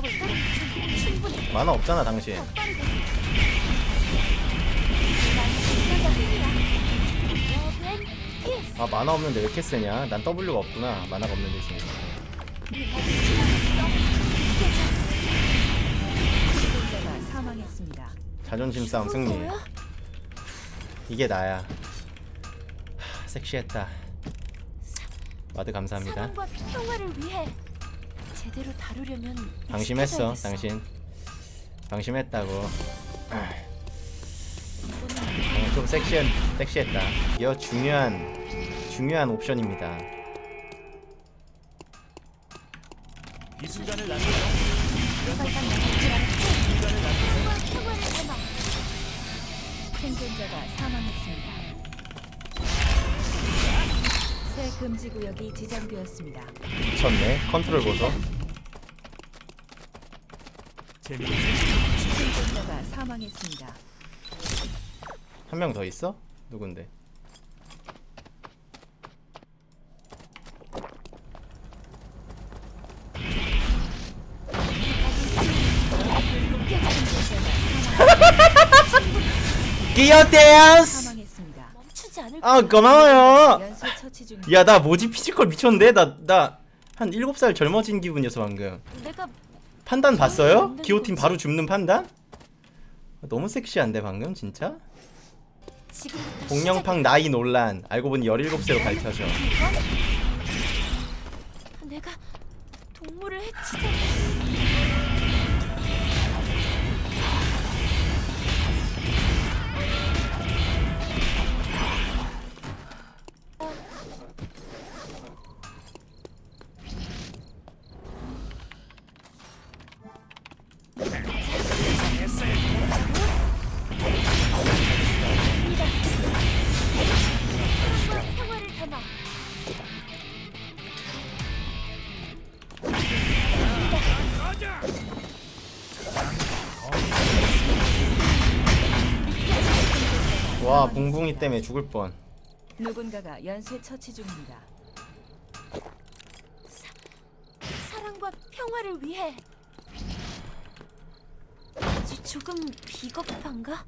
충분히 만화 없잖아 당신. 아 만화 없는데 왜 이렇게 세냐 난 W가 없구나 만화가 없는 사망했습니다. 자존심 싸움 승리? 이게 나야 하, 섹시했다 와드 감사합니다 제대로 다루려면 방심했어. 당신 방심했다고 어, 좀 섹시한 섹시했다 이거 중요한 중요한 옵션입니다 이 순간을 남겨 생존자가 사망했습니다. 새 금지 구역이 지정되었습니다. 미쳤네 컨트롤 보소? 생존자가 사망했습니다. 한 명 더 있어? 누군데? 끼어 댄스! 사망했습니다. 멈추지 않을 아. 고마워요. 야나 뭐지 피지컬 미쳤는데? 나 나 한 7살 젊어진 기분이었어 방금 내가 판단 봤어요? 안 되는 기호팀. 바로 줍는 판단? 너무 섹시한데 방금 진짜? 공룡팡 나이 논란 알고 보니 17세로 밝혀져. 내가 동물을 해치자. 와 붕붕이 때문에 죽을 뻔 누군가가 연쇄 처치 중입니다. 사랑과 평화를 위해. 아주 조금 비겁한가?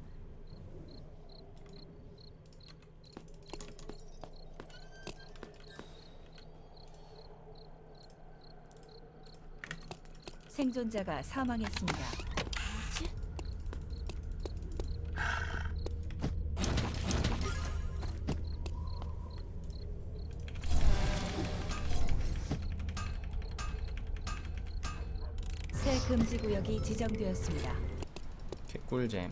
생존자가 사망했습니다. 새 금지 구역이 지정되었습니다. 개꿀잼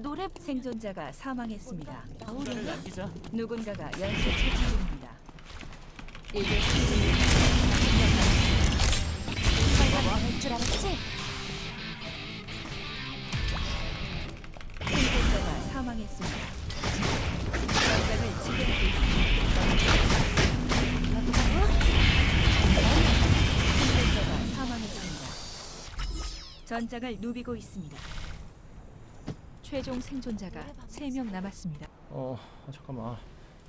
노래 생존자가 사망했습니다. 나오려나? 남기자 누군가가 연쇄 처치 중입니다. 이제 생존자 알았지? 생존자가 사망했습니다. 전장을 누비고 있습니다. 최종 생존자가 3명 남았습니다. 어 아, 잠깐만 아,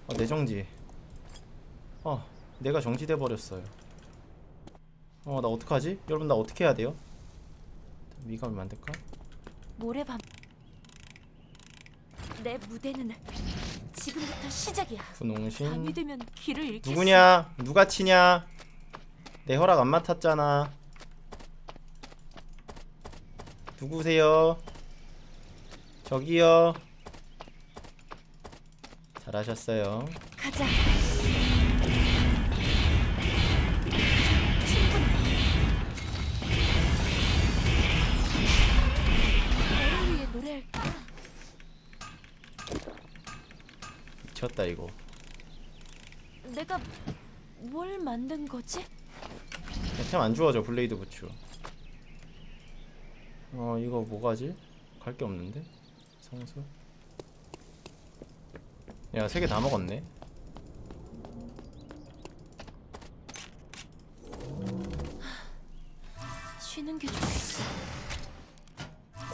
아, 내 정지 어 내가 정지돼 버렸어요 어 나 어떡하지? 여러분 나 어떻게 해야 돼요? 미감을 만들까? 모래밤. 내 무대는 지금부터 시작이야. 분홍신. 누구냐? 누가 치냐? 내 허락 안 맡았잖아 누구세요? 저기요 잘하셨어요 가자. 미쳤다 이거 내가 뭘 만든 거지? 템안 주워져 블레이드 부츠 어 이거 뭐가지? 갈 게 없는데? 성수 야 세 개 다 먹었네 쉬는 게 좋겠어.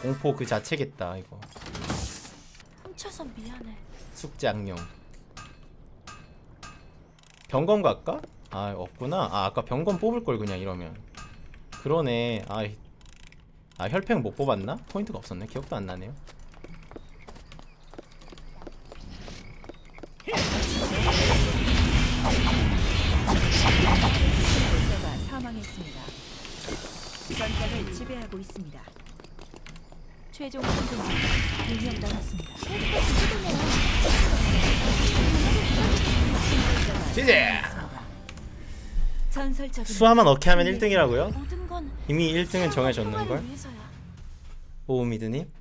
공포 그 자체겠다 이거 훔쳐서 미안해. 숙제 악령 병건 갈까? 아 없구나 아 아까 병건 뽑을 걸 그냥 이러면 그러네 아, 이- 아 혈팽 못 뽑았나? 포인트가 없었네 기억도 안 나네요 생존자가 사망했습니다. 전장을 지배하고 있습니다. 최종 생존자 2명 남았습니다. GG! 전설적인 수아만 어케 하면 1등이라고요? 이미 1등은 정해졌는걸? 오미드님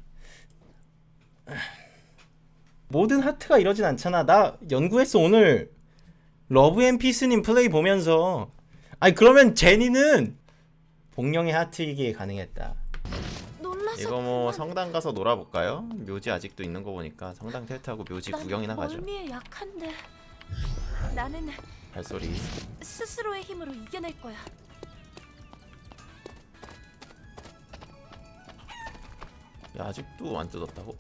모든 하트가 이러진 않잖아 나 연구했어 오늘 러브 앤 피스님 플레이 보면서 아니 그러면 제니는 복령의 하트이기에 가능했다 이거 뭐. 성당 가서 놀아볼까요? 묘지 아직도 있는 거 보니까 성당 탈퇴하고 묘지 난 구경이나 가죠 약한데 나는 발소리 스스로의 힘으로 이겨낼 거야. 야 아직도 안 뜯었다고?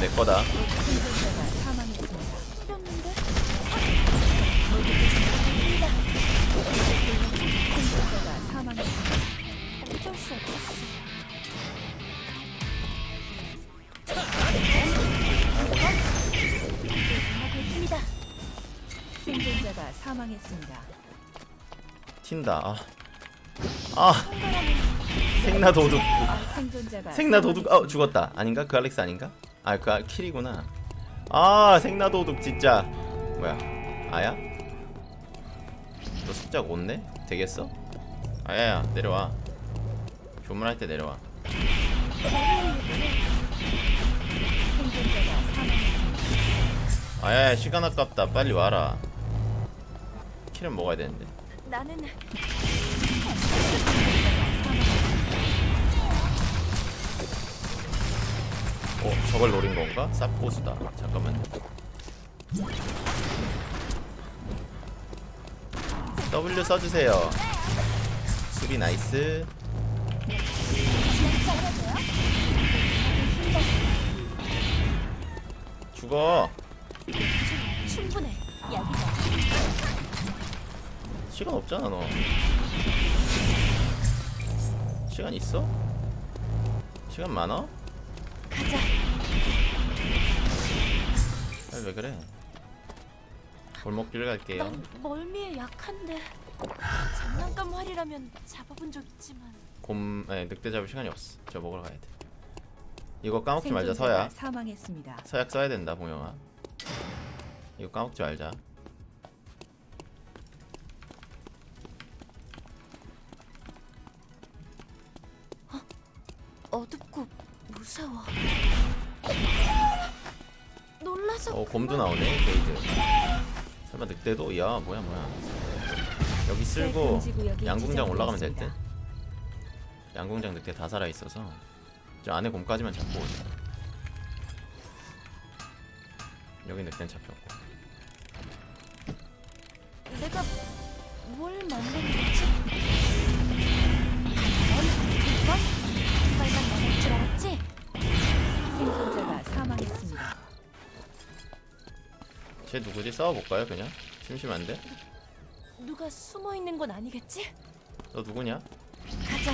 내 거다 생존자가 사망했습니다. 튄다. 아, 아. 생나 도둑. 생나 도둑. 어 죽었다. 아닌가? 그 알렉스 아닌가? 아 그 아, 킬이구나. 아 생나 도둑 진짜. 뭐야? 아야? 너 숫자 5네 되겠어? 아야야 내려와. 조문할 때 내려와. 아야 시간 아깝다. 빨리 와라. 킬은 먹어야 되는데 나는 어 저걸 노린 건가? 쌉고수다. 잠깐만요 W 써주세요. 수비 나이스. 죽어. 충분해. 약이다. 시간 없잖아 너. 시간 있어? 시간 많아? 가자. 아니 왜 그래? 골목길 갈게요. 난 멀미에 약한데 장난감 활이라면 잡아본 적 있지만. 곰.. 네 늑대 잡을 시간이 없어. 저 먹으러 가야 돼. 이거 까먹지 말자 서약 사망했습니다. 서약 써야 된다 봉영아. 이거 까먹지 말자 어둡고 무서워. 놀라서 어 곰도. 나오네 게이드 설마 늑대도? 야 뭐야 뭐야 여기 쓸고 구역이 양궁장 올라가면 될 듯? 양궁장 늑대 다 살아 있어서 저 안에 곰까지만 잡고 오자 여기 늑대는 잡혔고 내가 뭘 만든 거지? 두 번, 빨만 남을 줄 알았지? 생존자가 사망했습니다. 쟤 누구지? 싸워볼까요 그냥? 심심한데? 누가 숨어 있는 건 아니겠지? 너 누구냐? 가자.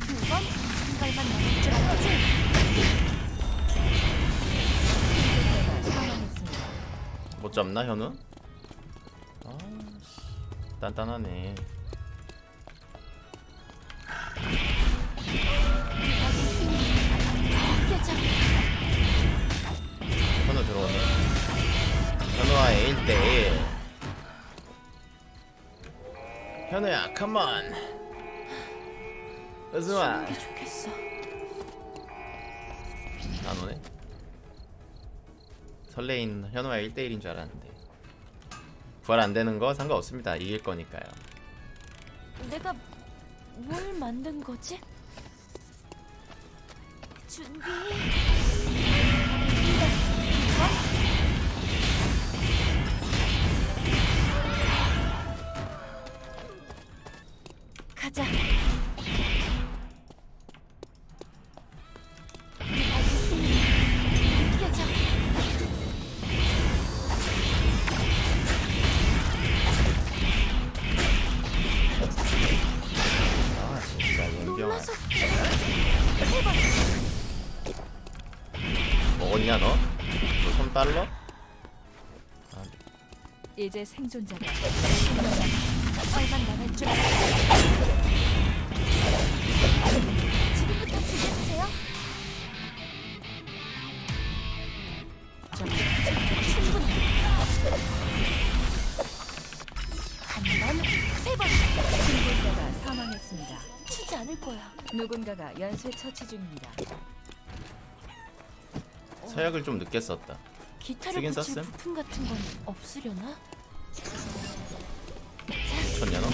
두 번, 한 발만 남을 줄 알았지? 생존자가 사망했습니다. 못 잡나 현우? 아씨 단단하네 현우야. 컴온 어서와 게 좋겠어. 안 오네? 설레인 현우와 1대1인 줄 알았는데. 부활 안 되는 거 상관없습니다. 이길 거니까요. 내가 뭘 만든 거지? 준비. 가자. 먹었냐 너? 너손 빨러? 아. 이제 생존자가 빨간 나갈 줄 한 번, 세 번. 생존자가 사망했습니다. 치지 않을 거야. 누군가가 연쇄 처치 중입니다. 서약을 좀 늦게 썼다 기타를 붙일 썼음? 부품 같은 건 없으려나? 미쳤냐 너?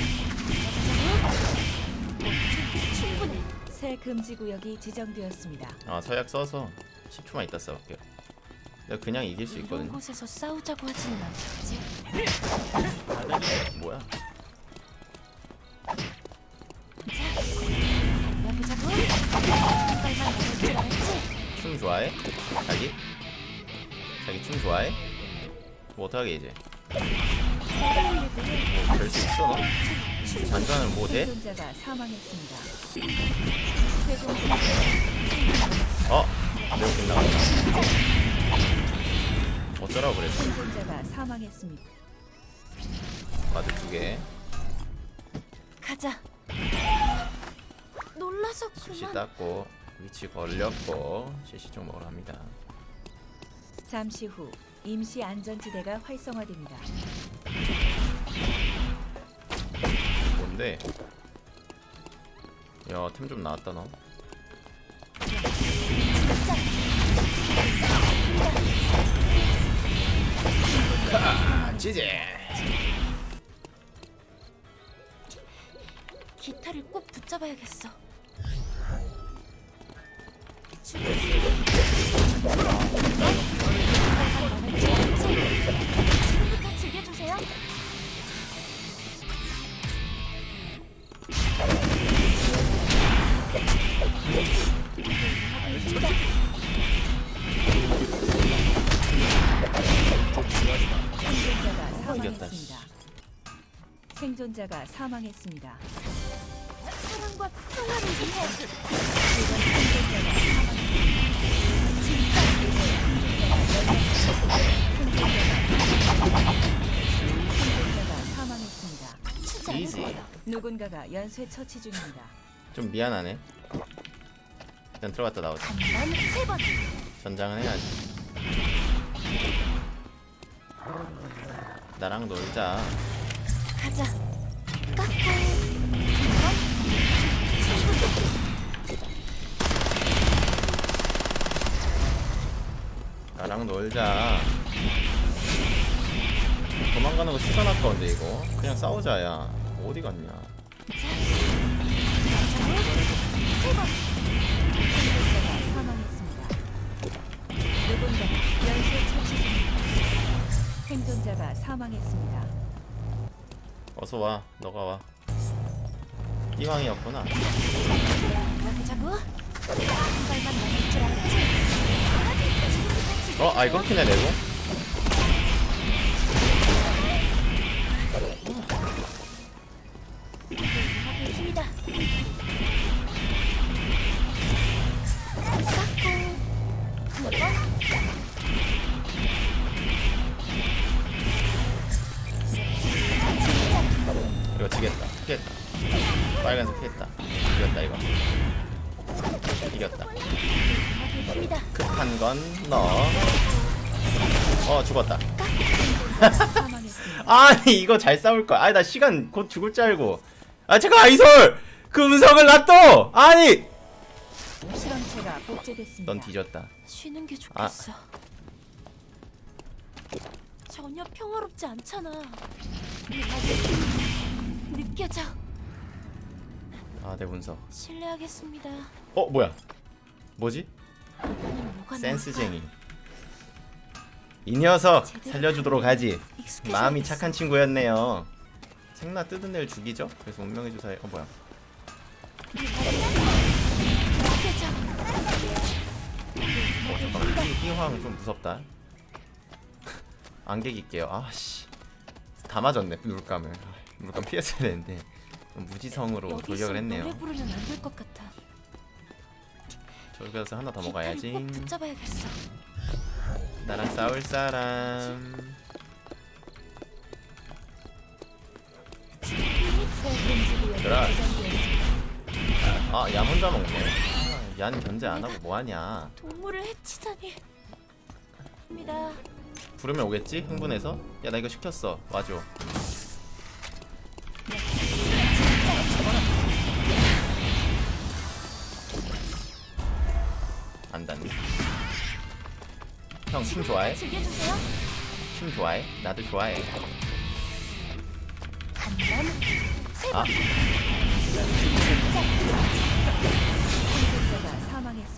충분해. 새 금지 구역이 지정되었습니다. 아 서약 써서 10초만 있다 써볼게요 내가 그냥 이길 수 이런 있거든요 곳에서 싸우자고 하지는 않겠지? 뭐야? 춤 좋아해? 자기? 자기 춤 좋아해? 뭐 어떡하게 이제 뭐별 수 있어 너? 뭐 돼? 생존자가 사망했습니다. 최종 어? 매우 빗나갔다 어쩌라고 그랬어 생존자가 사망했습니다. 마드 두 개 가자. 놀라서 수시 그만. 땄고 위치 걸렸고 CC 쪽 먹으러 갑니다 잠시 후 임시 안전지대가 활성화됩니다. 뭔데? 야 템 좀 나왔다 너 지제 기타를 꼭 붙잡아야겠어. 지금부터 즐겨주세요. 생존자가 이겼다, 사망했습니다. 생존자가 사망했습니다. 사랑과 평화를 위해 생존자가 사망했습니다. 생존자가 사망했습니다. 누군가가 연쇄 처치 중입니다. 좀 미안하네 일단 들어갔다 나오자. 전장은 해야지 나랑 놀자 가자. 나랑 놀자 도망가는 거 시간 아까운데 이거 그냥 싸우자 야 어디 갔냐. 누군가가 연쇄 처치 중입니다. 생존자가 사망했습니다. 어서 와 너가 와 이왕이었구나 어? 아 이거 키네? 즐겨주세요. 힘이다. 이거 지겠다. 피했다 빨간색 피했다. 이겼다 이거. 이겼다. 급한 건너어 죽었다. 아니 이거 잘 싸울 거야. 아니 나 시간 곧 죽을 줄 알고. 아 잠깐 아이솔! 그 음성을 놔둬! 아니! 실험체가 복제됐습니다. 넌 뒤졌다. 쉬는 게 좋겠어. 전혀 평화롭지 않잖아. 느껴져. 아내 문서. 실례하겠습니다. 어 뭐야? 뭐지? 센스쟁이. 이 녀석 살려주도록 하지. 마음이 착한 친구였네요. 생나 뜯은 애를 죽이죠? 그래서 운명의 주사에 어 뭐야. 어 잠깐만. 이 띵황 좀 무섭다. 안개 낄게요. 아씨. 다 맞았네 물감을. 아, 물감 피했어야 되는데 좀 무지성으로 돌격을 했네요 가서 하나 더 먹어야지. 나랑 싸울 사람 새 금지 구역이 그래. 지정되었습니다. 아얌 혼자 먹네 아, 얀 견제 안하고 뭐하냐 동물을 해치다니. 부르면 오겠지? 흥분해서? 야 나 이거 시켰어 와줘 안 닿네 형춤 좋아해? 춤 좋아해? 나도 좋아해 아.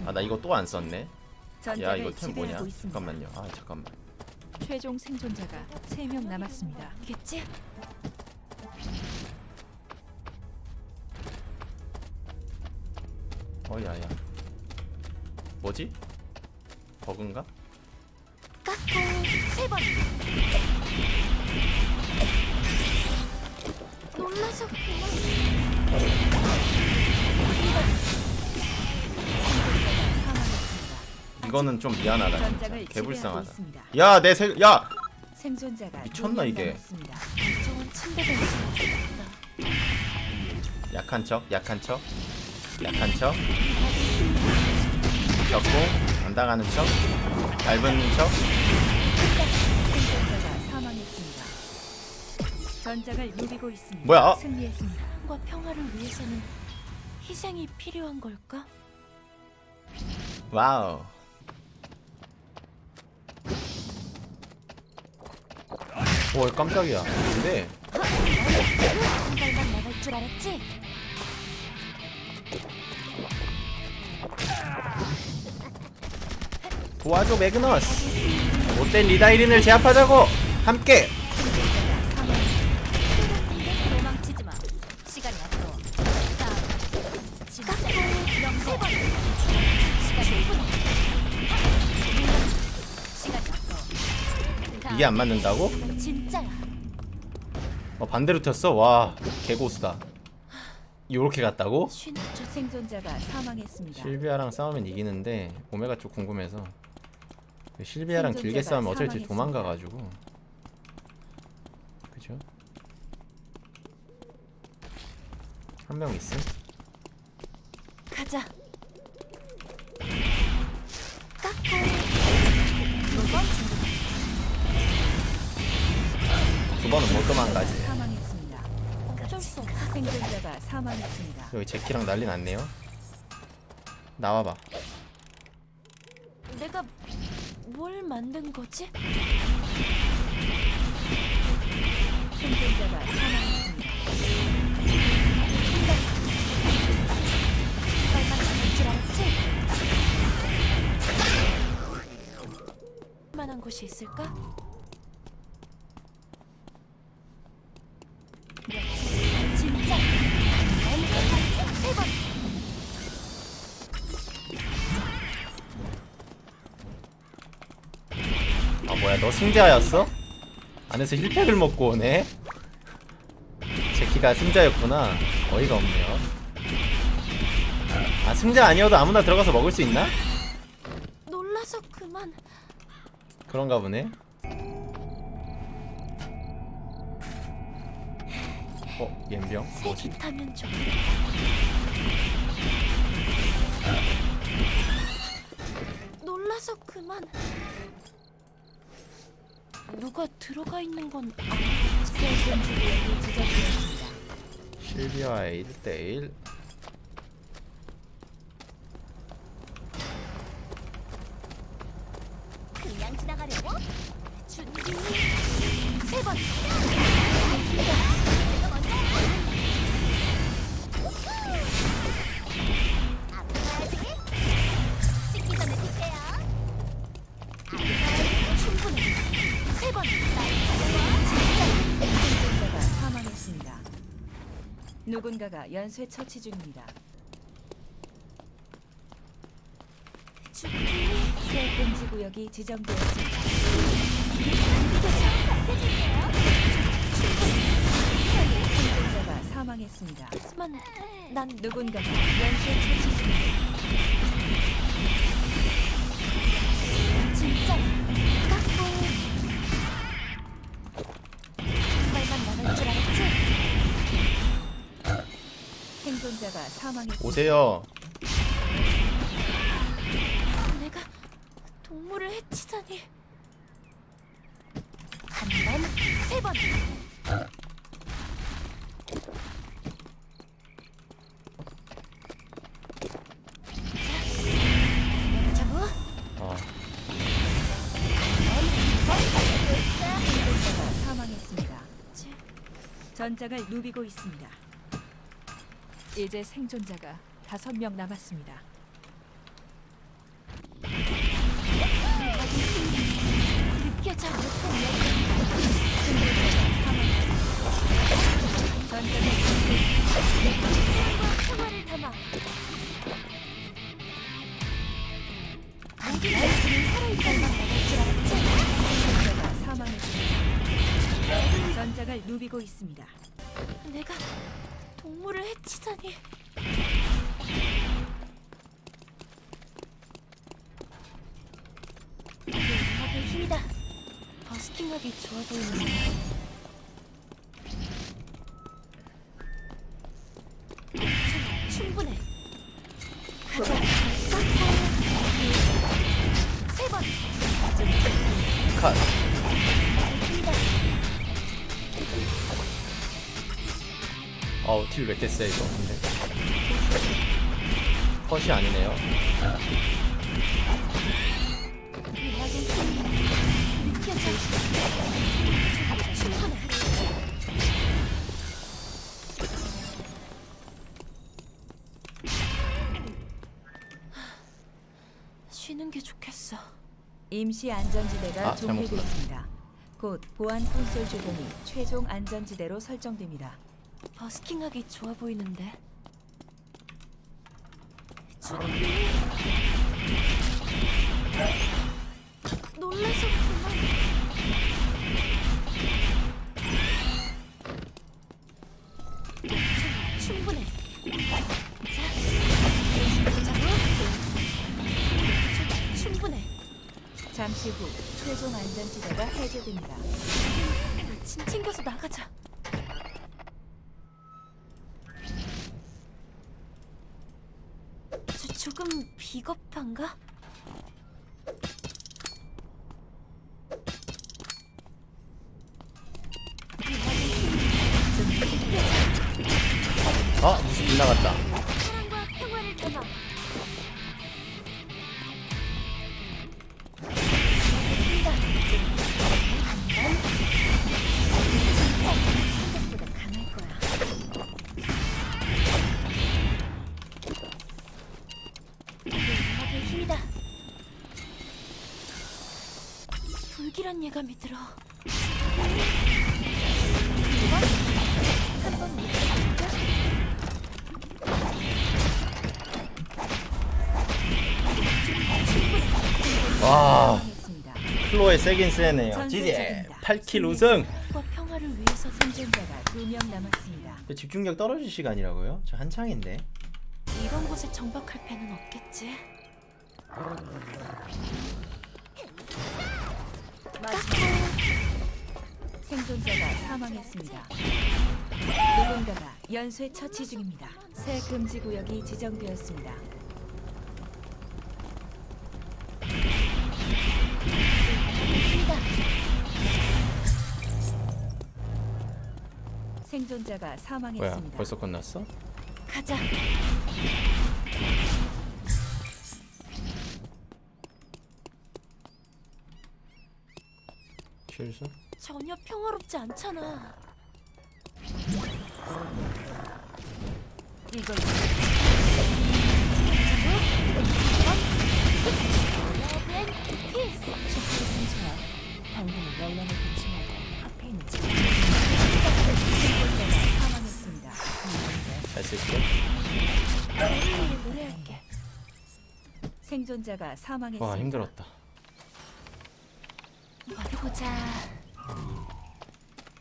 아 나 이거 또 안 썼네 야 이거 템 뭐냐? 잠깐만요 아 잠깐만 최종 생존자가 3명 남았습니다. 겠지? 어 야 야 뭐지? 버그인가? 깎고 세 번. 놀라서. 이거는 좀 미안하다 진짜 개불쌍하다. 야내 세.. 야! 생존자가 미쳤나, 2명 이게? 약한 척 약한 척 약한 척 적고 안 당하는 척 얇은 척 생존자가 사망했습니다. 전장을 누비고 있습니다. 뭐야? 승리했습니다. 과 평화를 위해서는 희생이 필요한 걸까? 와우 오 깜짝이야 근데 한 발만 나갈 줄 알았지? 도와줘 매그너스 못된 리다이린을 제압하자고 함께 도망치지 마. 시간이 아까워. 자, 진짜 명세 번. 시간이 1분. 시간이 아까워. 이게 안 맞는다고? 어 반대로 튀었어? 와 개고수다 요렇게 갔다고? 실비아랑 싸우면 이기는데 오메가 쪽 궁금해서 실비아랑 길게 싸우면 어차피. 도망가가지고 그죠? 한 명 있음? 가자. 두번 두 번은 못 도망가지. 여기 제키랑 난리 났네요 나와봐 내가 뭘 만든 거지? 생존자가 사망했습니다. 빨간 나갈 줄 알았지? 만한 곳이 있을까? 너 승자였어? 안에서 힐팩을 먹고 오네? 제키가 승자였구나 어이가 없네요 아 승자 아니어도 아무나 들어가서 먹을 수 있나? 놀라서 그만. 그런가 보네 어? 옌병? 뭐지? 타면 좋겠다. 놀라서 그만. 누가 들어가 있는 건. 실비아의 1대1 그냥 지나가려고? 준비 세 번. 누군가가 연쇄 처치 중입니다. 새 금지 구역이 지정되었습니다. 생존자가 사망했습니다. 난 누군가가 연쇄 처치 중입니다. 생존자가 사망했습니다. 오세요. 내가 동물을 해치다니. 한 번, 세 번. 어. 전장을 누비고 있습니다. 이제 생존자가 다섯 명 남았습니다. 전장을 누비고 있습니다. 내가 동물을 해치다니. 이게 음악의 힘이다. 버스킹하기 좋아 보이는 딜왜 이렇게 세 이거 근데 컷이 아니네요. 쉬는 게 좋겠어. 임시 안전지대가 아, 종료됐습니다. 곧 보안 콘솔 주변이 최종 안전지대로 설정됩니다. 버스킹하기 좋아 보이는데. 놀라서 그만. 충- 충분해. 자. 충- 충분해. 잠시 후 최종 안전지대가 해제됩니다. 짐 챙겨서 나가자. 조, 조금 비겁한가? 예감이 들어. 한번 믿어볼까? 와. 클로에 세긴 세네요 적입니다. 8킬 우승. 집중력 떨어질 시간이라고요? 저 한창인데 이런 곳에 정박할 배는 없겠지. 생존자가 사망했습니다. 누군가가 연쇄 처치 중입니다. 새 금지 구역이 지정되었습니다. 생존자가 뭐야 사망했습니다. 벌써 끝났어? 가자. 실수? 전혀 평화롭지 않잖아. 이걸 열람을 사망했습니다. 잘 쓸게 노래할게. 생존자가 사망했습니다. 와 힘들었다 어디 보자.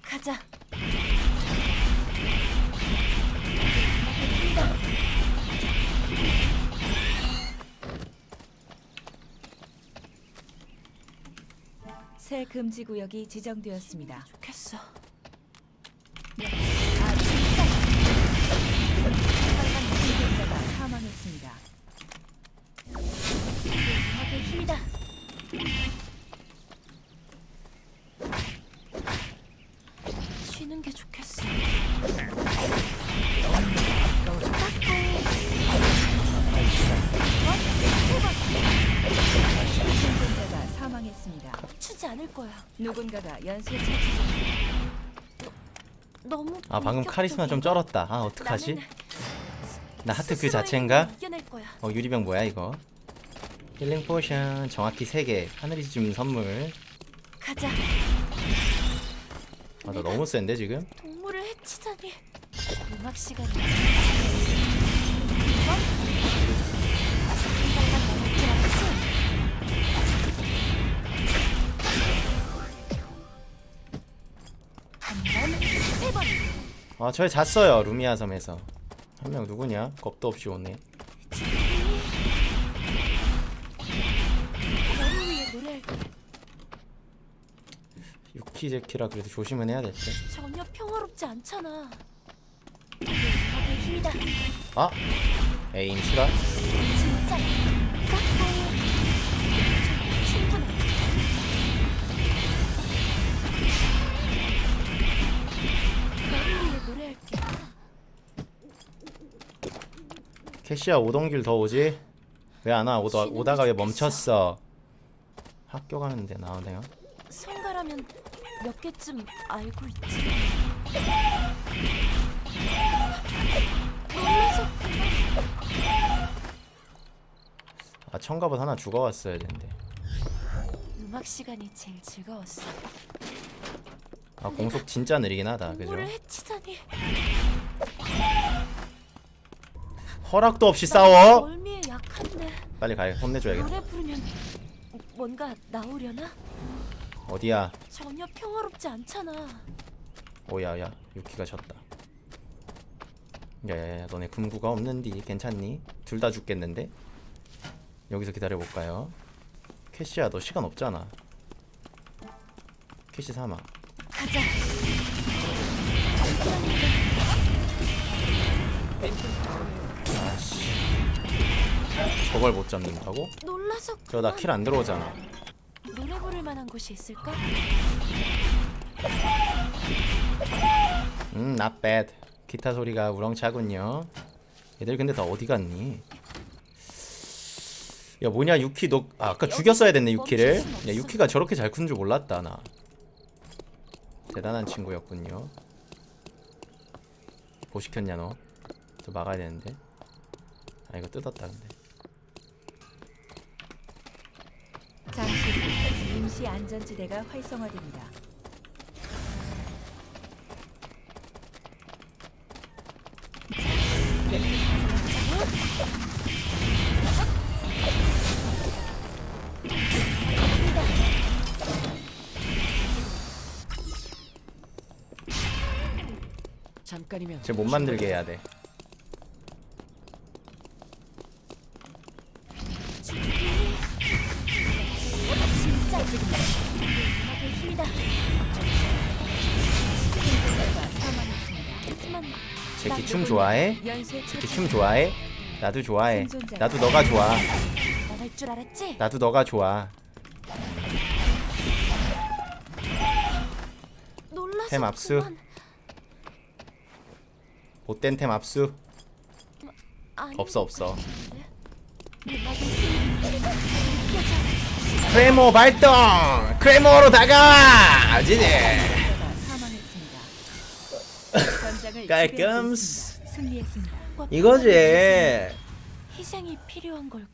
가자. 새 금지 구역이 지정되었습니다. 좋겠어. 아, 진짜. 사망했습니다. 누군가가 연쇄 처치 너무 아 방금 카리스마 좀 쩔었다 아 어떡하지? 나 하트 그 자체인가? 어 유리병 뭐야 이거 healing potion 정확히 3개 하늘이 주는 선물 가자. 아나 너무 센데 지금? 동물을 해치다니. 음악 시간이. 아 저희 잤어요 루미아 섬에서 한 명 누구냐? 겁도 없이 오네. 유키제키라 그래도 조심은 해야 될때 전혀 평화롭지 않잖아. 아! 에임 실화? 진짜 캐시야 오던 길더 오지? 왜 안 와? 오다, 오다가 왜 멈췄어? 학교 가는데 나오네요 성가라면 몇 개쯤 알고 있지. 아 청갑옷 하나 죽어왔어야 되는데 음악 시간이 제일 즐거웠어. 아 공속 진짜 느리긴 하다 그죠? 동물을 해치다니. 허락도 없이 나 싸워? 빨리 가요 혼내줘야겠다 노래 부르면 뭔가 나오려나? 어디야? 전혀 평화롭지 않잖아. 오야야 유키가 졌다 야야야 너네 금구가 없는디 괜찮니? 둘 다 죽겠는데? 여기서 기다려볼까요? 캐시야 너 시간 없잖아 캐시 사막 가자. 저걸 못 잡는다고? 놀라서 저나 킬안 들어오잖아. 노래 부를 만한 곳이 있을까? 음 not bad. 기타 소리가 우렁차군요. 얘들 근데 다 어디 갔니? 야 뭐냐 유키 너 아, 아까 죽였어야 됐네 유키를. 야 유키가 저렇게 잘 큰 줄 몰랐다 나. 대단한 친구였군요. 뭐 시켰냐 너저 막아야 되는데. 아 이거 뜯었다 근데 잠시 후 임시 안전지대가 활성화됩니다. 잠깐이면 쟤 못 만들게 해야 돼 좋아해? 처치 춤 좋아해? 나도 좋아해 나도 너가 좋아? 나도 너가 좋아 템 압수. 못된 템 압수 없어, 것 없어. 크레모 발동! 크레모로 다가와! 지지! 깔끔스. 승리했습니다. 이거지 희생이 필요한 걸까?